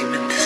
demons.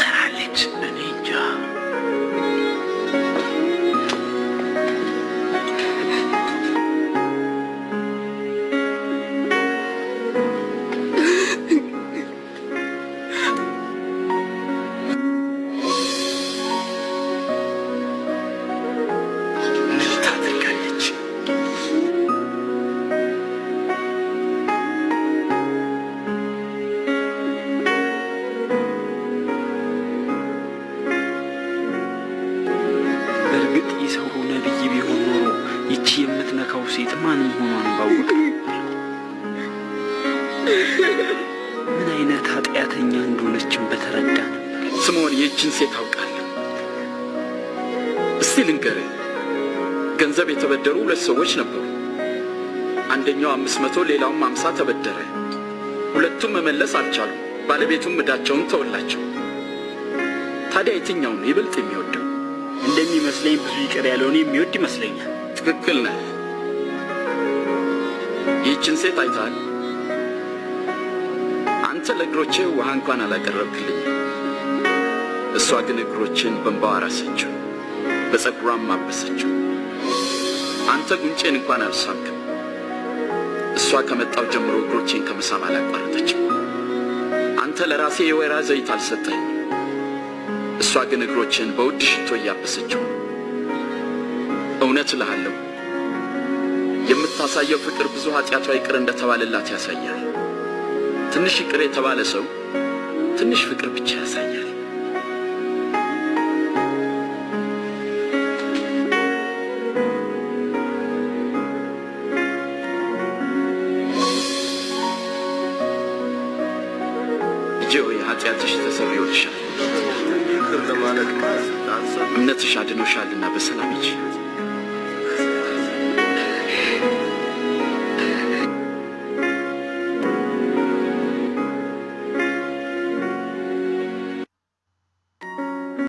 ሴት ማን መሆኗን ባወቀ ምን አይነት ኃጢአተኛ እንደሆነችን በተረዳ ነበር። ስምዖን ይህችን ሴት አውቃለሁ። እስቲ ልንገርህ፣ ገንዘብ የተበደሩ ሁለት ሰዎች ነበሩ። አንደኛው አምስት መቶ ሌላውም አምሳ ተበደረ። ሁለቱም መመለስ አልቻሉም። ባለቤቱም ዕዳቸውን ተወላቸው። ታዲያ የትኛውን ይበልጥ የሚወደው? እንደሚመስለኝ ብዙ ይቅር ያለውን የሚወድ ይመስለኛል። ትክክል ነህ። ይህችን ሴት አይተሃል? አንተ ለእግሮቼ ውሃ እንኳን አላቀረብክልኝ። እሷ ግን እግሮችን በእንባዋ አራሰችው፣ በጸጉሯም አበሰችው። አንተ ጉንጬን እንኳን አልሳምክም። እሷ ከመጣው ጀምሮ እግሮቼን ከመሳም አላቋረጠችም። አንተ ለራሴ የወይራ ዘይት አልሰጠኝም። እሷ ግን እግሮችን በውድ ሽቶ እያበሰችው። እውነት እልሃለሁ የምታሳየው ፍቅር ብዙ ኃጢአቷ ይቅር እንደተባለላት ያሳያል። ትንሽ ይቅር የተባለ ሰው ትንሽ ፍቅር ብቻ ያሳያል። ልጄ ሆይ ኃጢአትሽ እምነትሽ አድኖሻልና በሰላም ሂጂ።